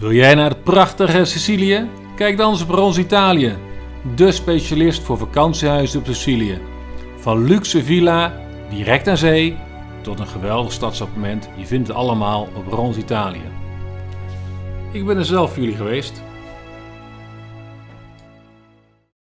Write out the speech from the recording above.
Wil jij naar het prachtige Sicilië? Kijk dan eens op Rons Italië, de specialist voor vakantiehuizen op Sicilië. Van luxe villa, direct aan zee, tot een geweldig stadsappartement. Je vindt het allemaal op Rons Italië. Ik ben er zelf voor jullie geweest.